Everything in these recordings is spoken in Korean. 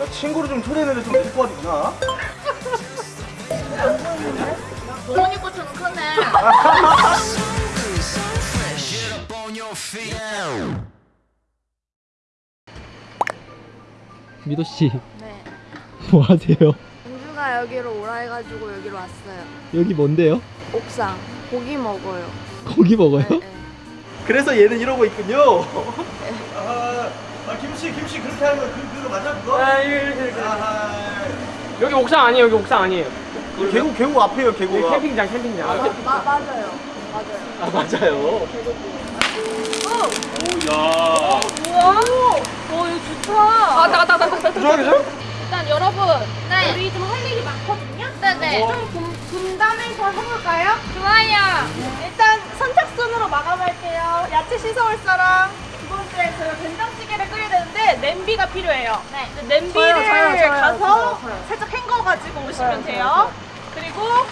야, 친구를 좀 초대했는데 좀 데리고 와도 되나? 동원이 꽃처럼 크네. 미도 씨, 네. 뭐 하세요? 은주가 여기로 오라 해가지고 여기로 왔어요. 여기 뭔데요? 옥상. 고기 먹어요. 고기 먹어요? 네, 네. 그래서 얘는 이러고 있군요. 아, 아 김씨, 김씨 그렇게 하는 거 그, 그거 맞아 그거? 아, 이렇게, 이렇게, 이렇게. 아하. 여기 옥상 아니에요, 여기 옥상 아니에요. 이 계곡 계곡 앞에요 여기 계곡. 캠핑장, 캠핑장. 마, 맞아요. 맞아요. 아 맞아요. 우와! 오, 이거 좋다. 아, 나, 나, 나, 나. 좋아하겠어? 일단 여러분 네. 우리 좀할 일이 많거든요. 네네. 좀 분, 분담해서 해볼까요? 좋아요. 일단 선착순으로 마감할게요. 야채 씻어올 사람. 두 번째 저희 된장찌개를 끓여야 되는데 냄비가 필요해요. 네. 이제 냄비를 저요, 저요, 저요, 가서 저요, 저요. 살짝 헹궈 가지고 오시면 저요, 돼요. 그리고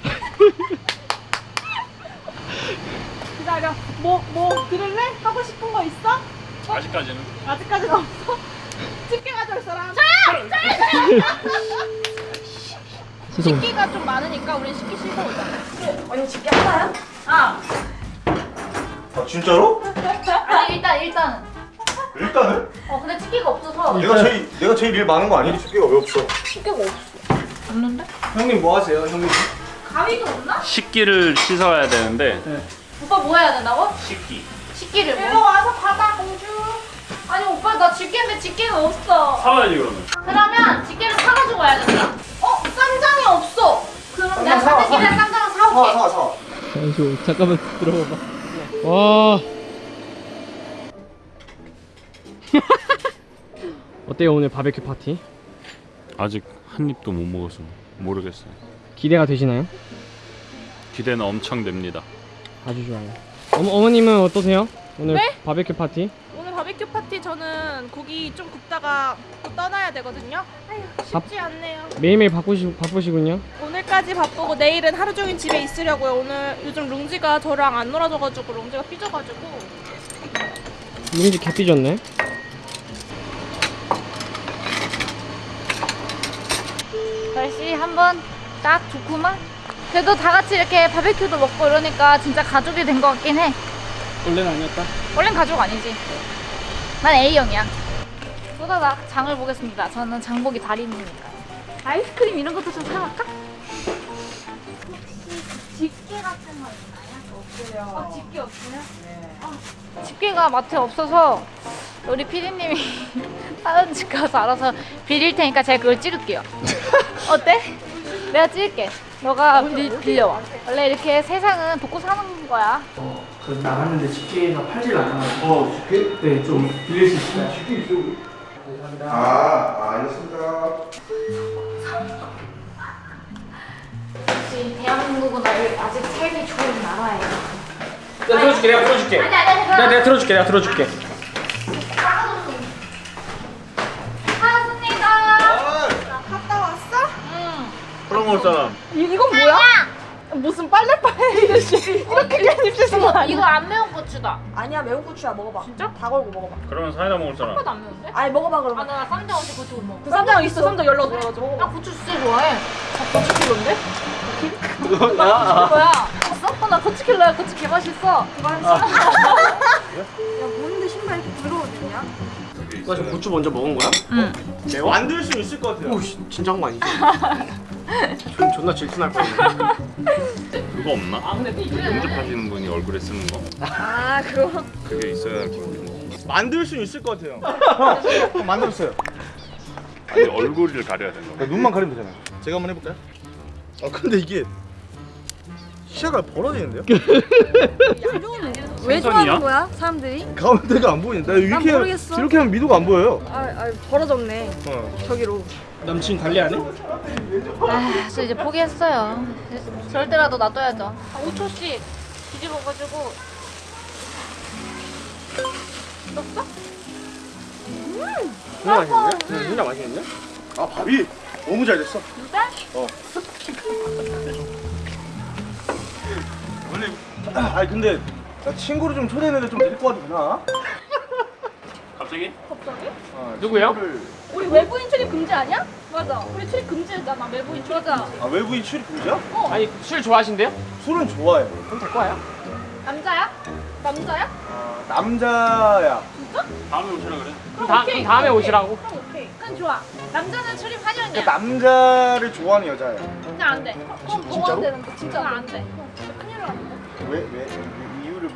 기다려. 뭐뭐 들을래? 하고 싶은 거 있어? 아직까지는 아직까지는 없어. 집게 가져올 사람. 죄송. 식기가 좀 많으니까 우린 식기 씻어 오자. 언니 집게 하나요? 아, 아 진짜로? 아니, 일단, 일단은. 일단은 어, 근데 집게가 없어서. 내가 제일 내가 제일 일 많은 거 아니니? 숙제가 왜 없어? 집게가 없어. 없는데? 형님 뭐 하세요, 형님? 가위도 없나? 식기를 씻어야 되는데 오빠 뭐 해야 된다고? 식기 식기를 일로 뭐? 와서 받아 공주. 아니, 오빠 나 집게인데 집게가 없어. 사와야지 그러면 그러면 집게를 사가지고 와야 된다. 어? 쌈장이 없어. 그럼 내가 사, 사. 사대기를 쌈장을 사올게. 사와 사와. 잠시 잠깐만 들어봐봐. 와. 어때요 오늘 바베큐 파티? 아직 한 입도 못 먹어서 모르겠어요 기대가 되시나요? 기대는 엄청 됩니다 아주 좋아요. 어머 어머님은 어떠세요? 오늘 네? 바베큐 파티? 오늘 바베큐 파티 저는 고기 좀 굽다가 또 떠나야 되거든요. 아휴 쉽지 않네요. 매일매일 바쁘시 바쁘시군요. 오늘까지 바쁘고 내일은 하루 종일 집에 있으려고요. 오늘 요즘 룽지가 저랑 안 놀아줘가지고 룽지가 삐져가지고 이미지 개 삐졌네. 날씨 한번 딱 좋구만. 그래도 다 같이 이렇게 바베큐도 먹고 이러니까 진짜 가족이 된 것 같긴 해. 원래는 아니었다. 원래는 가족 아니지. 난 A형이야. 쏟아다 장을 보겠습니다. 저는 장보기 달인이니까. 아이스크림 이런 것도 좀 사갈까? 혹시 집게 같은 거 있나요? 없어요. 아, 집게 없어요? 네. 아, 집게가 마트에 없어서 우리 피디님이 다른 집 가서 알아서 빌릴 테니까 제가 그걸 찍을게요. 어때? 내가 찍을게. 너가 빌, 빌려와. 원래 이렇게 세상은 돕고 사는 거야. 그 나갔는데 집게가 팔질 않아가지고. 어, 집게? 네, 좀 빌릴 수 있어요. 아, 아 알겠습니다. 역시 대한민국은 아직 삶이 좋은 나라예요. 내가 들어줄게, 내가 들어줄게. 아니 아니 내가, 내가 들어줄게, 내가 들어줄게. 이렇게 그냥 입시는 거 아니야? 이거 안 매운 고추다. 아니야 매운 고추야 먹어봐. 진짜? 다 걸고 먹어봐. 그러면 사이다 먹을 사람 하나도 안 매운데? 아니 먹어봐 아, 그러면. 나 쌈장 없이 고추 못 먹어. 그 쌈장 있어 쌈장 열러 들어가지고 나 먹어봐. 고추 진짜 좋아해. 고추킬로인데? 나 뭐야? 봤어? 어, 나 고추킬러야. 고추 개 맛있어. 그거 한 야, 뭔데 신발 이렇게? 나 지금 고추 먼저 먹은 거야? 응. 매워? 만들 수 있을 것 같아요. 오, 씨, 진짜 한거 아니지? 존, 존나 질투날 뻔했네. 그거 없나? 영접하시는 분이 얼굴에 쓰는 거? 아, 그거. 그게 있어야 기분이 만들 수 있을 것 같아요. 형 만들었어요. 아니 얼굴을 가려야 되는 거 야, 눈만 가리면 되잖아요. 제가 한번 해볼까요? 아 근데 이게 시야가 벌어지는데요? 왜 좋아하는 거야, 사람들이? 가운데가 안 보이는데 이렇게 모르겠어. 이렇게 하면 미도가 안 보여요. 아, 아 벌어졌네. 어. 저기로. 남친 관리 안 해? 아, 저 이제 포기했어요. 때라도 놔둬야죠. 아, 5초씩 뒤집어가지고. 넣었어? 진짜 맛있는데? 응, 진짜 맛있는데? 아 밥이 너무 잘 됐어. 진짜? 원래 아 근데 나 친구를 좀 초대했는데 좀 데리고 와도 되나? 갑자기? 갑자기? 누구요? 우리 외부인 출입 금지 아니야? 맞아. 우리 출입 금지잖아. 외부인 출입 맞아. 아 외부인 출입 금지야? 아니 술 좋아하신대요? 술은 좋아해. 그럼 될 거예요. 남자야? 남자야? 어, 남자야. 다음에 오시라 그래. 그럼, 다, 그럼 다음에 오시라고. 그럼 오케이. 그럼 좋아. 남자는 출입하려냐? 그러니까 남자를 좋아하는 여자야. 그냥 안 돼. 어, 진- 어, 진짜로? 안 되는데. 진짜 안 돼. 큰일 나는데. 왜 왜?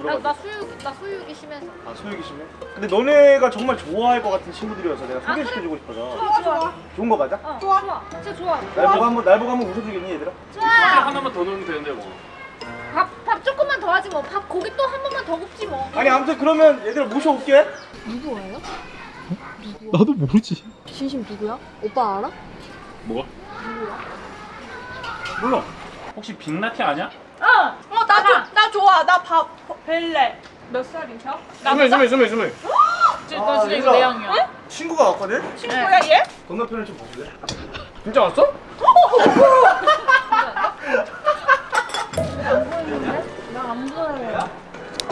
나, 물어봐. 나 수육이 심해서. 아 소유기 심해? 근데 너네가 정말 좋아할 것 같은 친구들이어서 내가 아, 소개시켜주고 싶어서. 좋아, 좋아. 좋은 거 맞아? 어, 좋아. 좋아. 진짜 좋아. 날 보고 한번 날 보고 한번 웃어주겠니 얘들아? 좋아. 하나만 더 넣으면 되는데 뭐. 밥, 밥 조금만 더 하지 뭐. 밥 고기 또 한 번만 더 굽지 뭐. 아니 아무튼 그러면 얘들아 모셔올게. 나도 모르지. 진심 누구야? 오빠 알아? 뭐가? 몰라. 혹시 빅라티 아니야? 어, 어, 나, 조, 나 좋아. 나 밥, 벨레. 몇 살이셔? 스물 스물 스물 스물. 아, 나 진짜 이거 얘들아. 내 양이야. 친구가 왔거든? 친구야, 얘? 건너편을 좀 봐줄래? 진짜 왔어?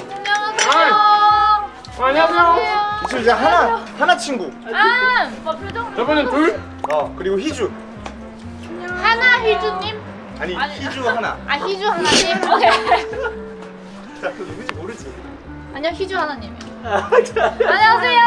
안녕하세요. 안녕하세요. 있으면 이제 하나 하나 친구. 아, 표정. 저번엔 둘. 어 그리고 희주. 하나 희주님. 아니, 아니. 희주 하나. 아 희주 하나님. 오케이. 자, 너 누구지 모르지? 안녕 희주 하나님이요. 안녕하세요.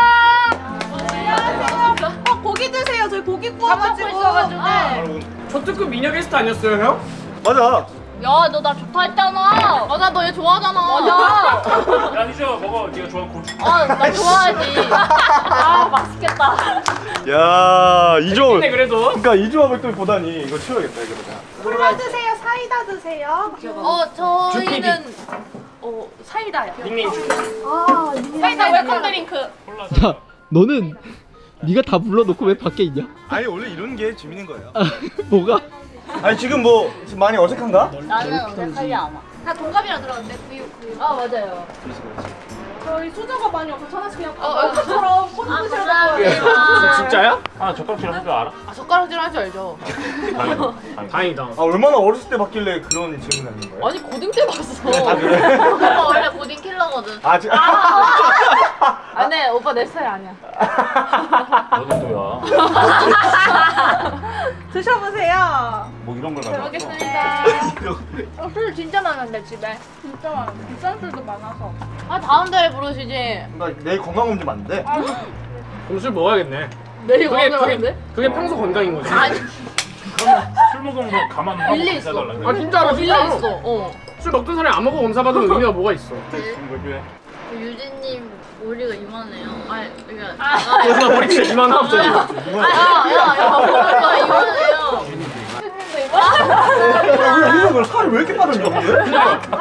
안녕하세요. 어, 고기 드세요. 저희 고기 구워가지고. 있어가지고. 바로 초특급 미녀 게스트 아니었어요 형? 맞아. 야, 너 나 좋다 했잖아. 맞아, 너 얘 좋아하잖아. 맞아. 야 희주야 먹어. 네가 좋아하는 고추. 아, 나 좋아하지. 아, 맛있겠다. 야 이조. 네 그래도. 그러니까 이 조합을 또 보다니 이거 치워야겠다 이거. 콜라 드세요. 사이다 드세요. 어. 저희는 어 사이다요. 닉네임 주. 사이다 welcome drink. 야, 너는 네가 다 불러놓고 왜 밖에 있냐? 아니 원래 이런 게 재밌는 거예요. 아, 뭐가? 아니 지금 뭐 지금 많이 어색한가? 나는 어색하지 않아. 다 동갑이라 들었는데 구육 구육. 아 맞아요. 저희 수저가 많이 없어서 하나씩 그냥 어, 어. 아될 거예요. 감사합니다. 진짜야? 아 젓가락질 할 줄 알아? 아 젓가락질 할 줄 알죠. 다행이다. 다행이다. 다행이다. 아 얼마나 어렸을 때 받길래 그런 질문 하는 거예요? 아니 고딩 때 봤어. 아 그래? 오빠 원래 고딩 킬러거든. 아 지. 아, 네 오빠 내 스타일 아니야. 너도 또야. 드셔보세요. 뭐 이런 걸잘 가져왔어. 먹겠습니다. 어, 술 진짜 많은데 집에. 진짜 많아. 비싼 술도 많아서. 아 다음 달에 부르시지. 나 내일 건강 검진 맞는데. 그럼 술 먹어야겠네. 내일 그게 그게 그게 평소 건강인 거지. 아니 술 먹으면 뭐 가만 하고 밀려 있어. 해달라. 아 진짜로 밀려 진짜로. 있어. 어. 술 먹던 사람이 안 먹고 검사 받으면 의미가 뭐가 있어? 뭐? 유진님 머리가 이만해요. 아니 그러니까. 그래서 머리 진짜 이만하 갑자기. 아야야야 머리가 이만해요. 야, 이거 너 살이 왜 이렇게 1kg 정도. 아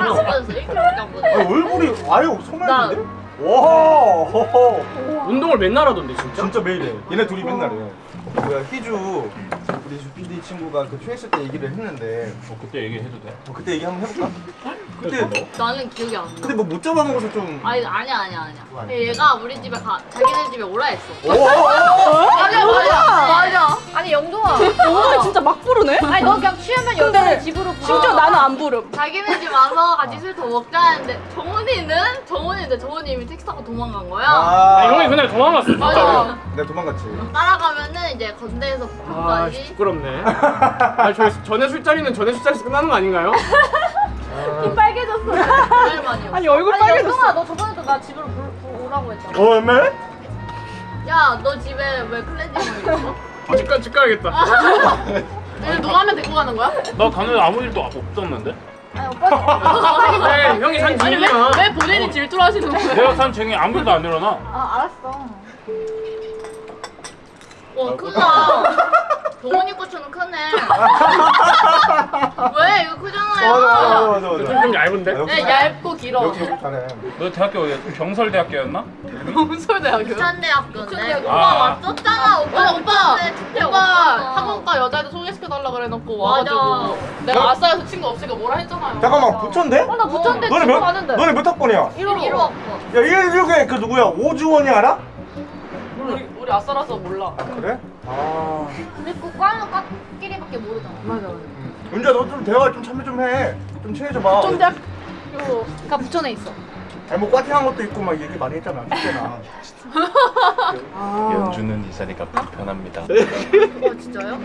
얼굴이 아예 소멸인데? 와. 운동을 맨날 하던데 진짜? 진짜 매일 해. 얘네 둘이 맨날 해. 뭐야 희주 우리 주PD 친구가 그 취했을 때 얘기를 했는데 뭐 그때 얘기해도 돼? 뭐 그때 얘기 한번 해볼까? 그때 나는 기억이 안 나. 근데 뭐 못 잡아먹어서 좀. 아니 아니야 아니야 아니야. 얘가 우리 집에 가 자기네 집에 오라 했어. 맞아 맞아 맞아. 아니 영동아. 오늘 진짜 막 부르네? 아니 너 그냥 취하면 여자를 집으로 불러. 심지어 나는 안 부름. 자기네 집 와서 같이 술 더 먹자 했는데 정훈이는 정훈이인데 정훈이 이미 택시 타고 도망간 거야. 아, 아, 형이 그날 도망갔어. 진짜. 맞아. 내가 도망갔지. 따라가면은 이제 건대에서 아, 북까지. 부끄럽네. 아, 저희 전에 술자리는 전에 술자리에서 끝나는 거 아닌가요? 좀 빨개졌어. 제일 많이 아니 얼굴 아니 빨개졌어. 영동아 너 저번에도 나 집으로 불, 불 오라고 했잖아. 어, 얼마? 야너 집에 왜 클렌징 오일 있어? 아, 집, 가, 집 가야겠다. 왜 너라면 데리고 가는 거야? 나 가는 아무 일도 없었는데? 아니 오빠. 네, 형이 산 집이야. 왜 본인이 질투를 하시는 거야? 내가 산 쟁이 아무 일도 안 일어나. 아 알았어. 와 크다. 동원이 고추는 크네. 왜 이거 크잖아요. 맞아, 맞아, 맞아, 맞아. 좀, 좀 얇은데? 아, 네 얇고 길어. 역시 역시 잘해. 너 대학교 어디야? 경설대학교였나? 부천대학교인데. 오빠 왔었잖아 오빠 오빠 오빠 학원가 여자애들 소개시켜달라 그래놓고. 와가지고 내가 아싸에서 친구 없으니까 뭐라 했잖아요 잠깐만, 부천대? 어, 나 부천대 너네 몇, 가는데. 너네 몇 학번이야? 1호 1호 학번. 야, 1, 6에 그 누구야? 오주원이 알아? 우리, 우리 아싸라서 몰라 아, 그래? 아. 그리고 과는 과끼리밖에 모르잖아. 맞아 맞아. 은주야, 너 좀 대화 좀 참여 좀 해. 좀 친해져봐. 쫀작. 가 부천에 있어. 아니 뭐 꽈팅한 것도 있고 막 얘기 많이 했잖아 그때나 연주는 이 자리가 불편합니다. 어 진짜요?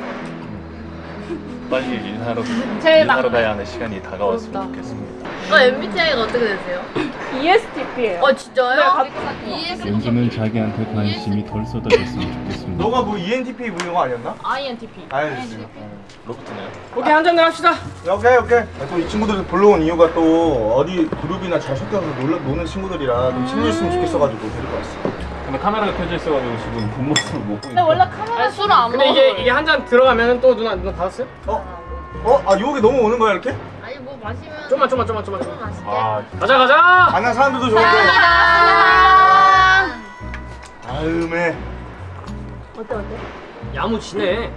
빨리 일하러 제일 일하러 막내. 가야 하는 시간이 다가왔으면. 좋겠습니다. 어 MBTI가 어떻게 되세요? ESTP예요. 어 진짜요? 네, ESTP 연주는 자기한테 관심이 덜 쏟아졌으면 좋겠습니다. 너가 뭐 ENTP 부른 거 아니었나? INTP 알겠습니다 로봇이네요. 오케이 한잔 합시다. 오케이 오케이 또 이 친구들 불러온 이유가 또 어디 그룹이나 잘 섞여서 놀러, 노는 친구들이라 좀 친해졌으면 좋겠어가지고 데리고 왔어 근데 카메라가 켜져 있어가지고 지금 본 모습을 못 보니까. 근데 원래 카메라 아니 술을 안 근데 먹어 이게 이게 한 잔 들어가면 또 누나 누나 받았어요? 어? 어? 아 유혹이 너무 오는 거야 이렇게? 마시면 좀만 좀만 좀만 좀만 좀만. 맛있게 아, 가자 가자. 안한 사람들도 좋은데 아음에 야무지네.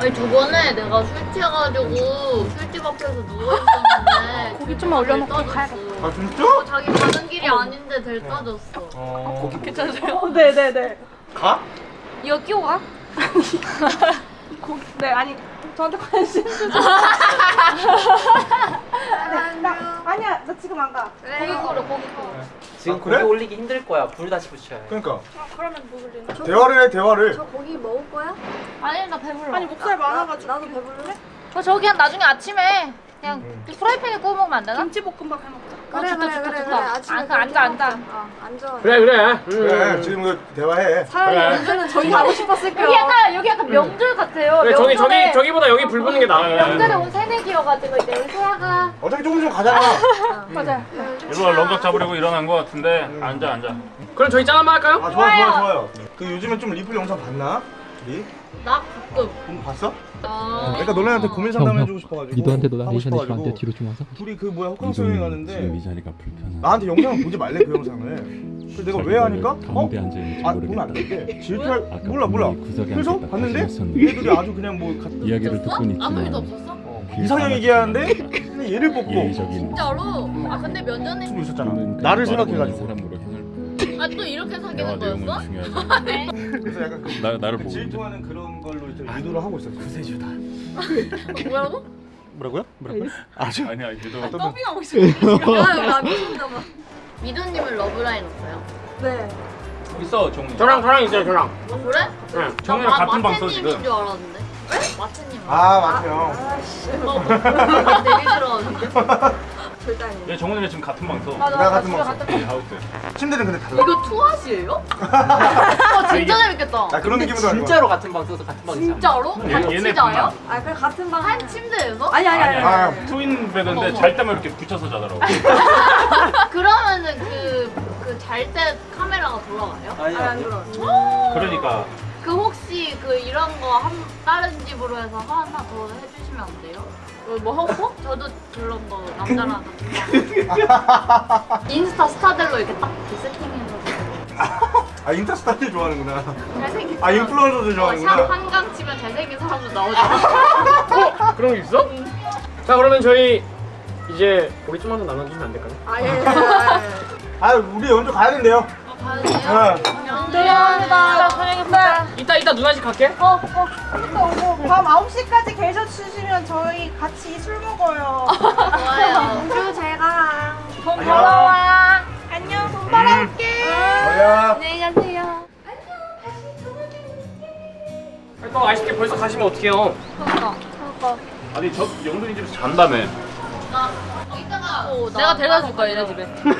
아니 저번에 내가 술 취해가지고 술집 앞에서 누워있었는데 고기 좀만 올려놓고 가야겠다 아 진짜? 자기 가는 길이 아닌데 될 따졌어 어... 어, 네네네. 가? 이거 끼고 가? 고기, 네, 아니, 저한테 관심 주지. 네, 나, 아니야, 나 지금 안 가. 고기 꼬려 고기 꼬려 지금 아, 그래? 고기 올리기 힘들 거야. 불 다시 붙여야 해. 그러니까 그러면 누굴래? 대화를 해 대화를 아니 나 배불러 아니, 목살 많아가지고. 나 도 배부르래? 어, 저기 한 나중에 아침에 그냥 음. 프라이팬에 구워 먹으면 안 되나? 김치볶음밥 해 먹자. 그래 좋다, 그래 좋다, 그래 좋다. 그래 아침에 아, 그 앉아, 앉아. 어, 앉아 그래 그래. 그래 음. 지금 그 대화해 차라리 그래. 언제는 저희 가고 싶었을 여기 약간 여기 약간 명절 같아요. 그래 저기 저기 저기보다 여기 불 붙는 게 나아. 명절에 온 새내기여가지고 이제 우리 소아가 어차피 조금 좀 가잖아 맞아요. 일부러 런각 잡으려고 일어난 것 같은데 앉아 앉아. 그럼 저희 짠 한번 할까요? 아 좋아 좋아 좋아요 그 요즘에 좀 리플 영상 봤나? 리? 나 가끔 본 봤어? 아 그러니까 너네한테 고민 상담해주고 싶어가지고 미도한테도 하고 나레이션 해주면 안 돼? 싶어가지고. 뒤로 좀 와서 둘이 그 뭐야 호캉스 여행 가는데 자리가 불편하다. 나한테 영상을 보지 말래 그 영상을 그래서 내가 왜 하니까? 어? 앉아 있는지 아 보면 안 되는데 질투할 몰라 몰라 그래서 봤는데 얘들이 아주 그냥 뭐 가, 이야기를 듣고는 있지만 아무 일도 없었어? 어, 이상형 얘기하는데 근데 얘를 뽑고 진짜로? 아 근데 몇 년에 있었잖아 나를 그냥 생각해가지고 아 또 이렇게 사귀는 내용은 거였어? 중요하지. 그래서 약간 그 나 나를 그 보고 있는데. 질투하는 그런 걸로 이제 유도를 하고 있었어 구세주다 뭐라고? 뭐라고요? 뭐라고요? 아주 아니야 이제도 서빙하고 있어 나 미친다 봐 미도님은 러브라인 없어요? 네. 있어 종. 저랑 저랑 있어요 저랑. 아 그래? 네. 정우랑 같은 방 써, 마태님인 지금. 줄 알았는데 마태님 아 맞아요 어, 뭐 내리 들어왔는데 절대 아니에요 얘 정훈이랑 지금 같은 방 써. 맞아 내가 맞아 같은 방이 하우스. 침대는 근데 달라 이거 투핫이에요? 어 진짜 재밌겠다 나 그런 느낌으로 진짜로 같은 방 써서 같은 방이잖아. 진짜로? 얘- 얘네 진짜요? 아 그래 같은 방 한 침대에서? 아니 아니 아니, 아, 아니. 트윈 베드인데 잘 때만 이렇게 붙여서 자더라고. 그러면은 그 그 잘 때 카메라가 돌아가요? 아니 안 들어 그러니까 그 혹시 그 이런 거 한 다른 집으로 해서 하나 더 해주시면 안 돼요? 어, 뭐 하고? 저도 그런 거 남자랑 인스타 스타들로 이렇게 딱 이렇게 세팅해서. 아 인터스타일 좋아하는구나. 잘생긴 아 인플루언서들 어, 샵 좋아하는구나. 한강 치면 잘생긴 사람도 나오잖아. 어? 그런 게 있어? 자 그러면 저희 이제 고기 좀만 더 나눠주시면 안 될까요? 아예 아 우리 연주 가야 된대요. 가야 돼요? 어. 미안하다. 고생했다 이따 이따 누나 집 갈게. 어, 어, 이따 오고 밤 9시까지 계셔 주시면 저희 같이 술 먹어요. 좋아요. 그리고 제가. 돈 벌어와. 안녕, 돈 벌어올게. 뭐야 안녕히 가세요. 또 아쉽게 벌써 가시면 어떡해요? 아니 저 영준이 집에서 잔다며. 이따가. 내가 데려다 줄 거야 얘네 집에. 그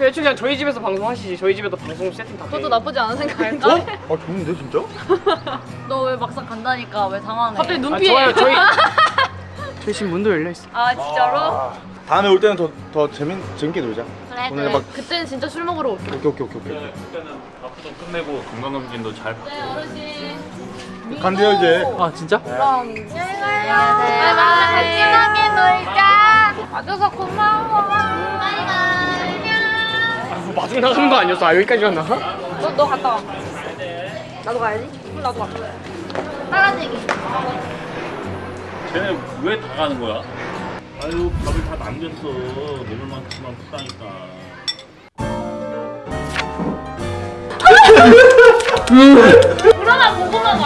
애초에 그냥 저희 집에서 방송하시지. 저희 집에도 방송 세팅 다. 그것도 돼. 나쁘지 않은 생각인가? 어 좋은데 진짜? 너 왜 막상 간다니까 왜 당황해? 갑자기 눈 아, 피해 좋아요. 저희 저희 지금 문도 열려 있어. 아 진짜로? 아, 다음에 올 때는 더, 더 재밌, 재밌게 놀자 그래 오늘 그래 막- 그때는 진짜 술 먹으러 올게 오케이 오케이 오케이 오케이 네, 그때는 밥도 끝내고 건강검진도 잘 받고. 네 어르신 간대요 이제 아 진짜? 안녕히 가요 같이 가게 놀자 와줘서 고마워 아, 뭐 마중 나가는 거 아니었어? 아 여기까지만 나가? 너, 너 갔다 와 나도 가야지 나도 가 빨아들이기 쟤네 왜 다 가는 거야? 아유 밥을 다 남겼어. 먹을 만큼만 푸다니까. 물어나 보고만